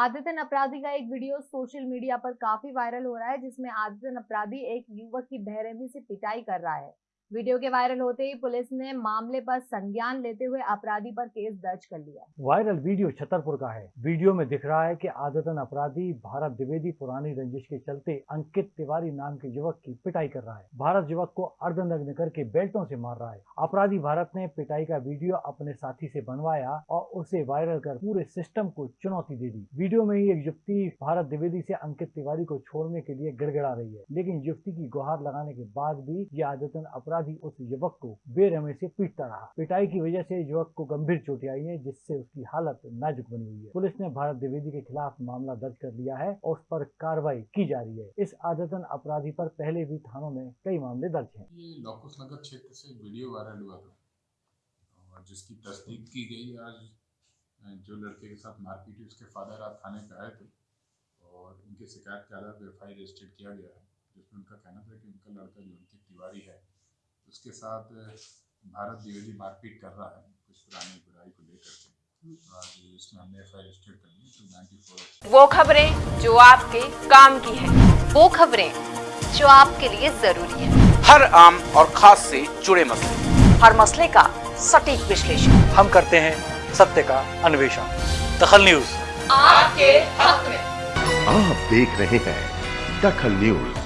आदित्यन अपराधी का एक वीडियो सोशल मीडिया पर काफ़ी वायरल हो रहा है, जिसमें आदित्यन अपराधी एक युवक की बेरहमी से पिटाई कर रहा है। वीडियो के वायरल होते ही पुलिस ने मामले पर संज्ञान लेते हुए अपराधी पर केस दर्ज कर लिया। वायरल वीडियो छतरपुर का है। वीडियो में दिख रहा है कि आदतन अपराधी भारत द्विवेदी पुरानी रंजिश के चलते अंकित तिवारी नाम के युवक की पिटाई कर रहा है। भारत युवक को अर्धनग्न करके बेल्टों से मार रहा है। अपराधी भारत ने पिटाई का वीडियो अपने साथी से बनवाया और उसे वायरल कर पूरे सिस्टम को चुनौती दे दी। वीडियो में ही एक युवती भारत द्विवेदी से अंकित तिवारी को छोड़ने के लिए गिड़गिड़ा रही है। लेकिन युवती की गुहार लगाने के बाद भी ये आदतन अपराधी उस युवक को बेरहमी से पीटता रहा। पिटाई की वजह से युवक को गंभीर चोटें आई है, जिससे उसकी हालत नाजुक बनी हुई है। पुलिस ने भारत द्विवेदी के खिलाफ मामला दर्ज कर लिया है और उस पर कार्रवाई की जा रही है। इस आदतन अपराधी पर पहले भी थानों में कई मामले दर्ज है। जिसकी तस्दीक की गई आज, जो लड़के के साथ मारपीट हुई, उसके फादर आज थाने पे आए थे और उनकी शिकायत के आधार पर एफ़ आई रजिस्टर्ड किया गया है, जिसमें उनका कहना था कि उनका लड़का जो अंकित तिवारी है उसके साथ भारत द्विवेदी मारपीट कर रहा है कुछ पुरानी बुराई को लेकर के। तो वो खबरें जो आपके काम की है वो खबरें जो आपके लिए ज़रूरी है। हर आम और खास से जुड़े मसले। हर मसले का सटीक विश्लेषण। हम करते हैं सत्य का अन्वेषण। दखल न्यूज़। आपके हक में। आप देख रहे हैं दखल न्यूज़।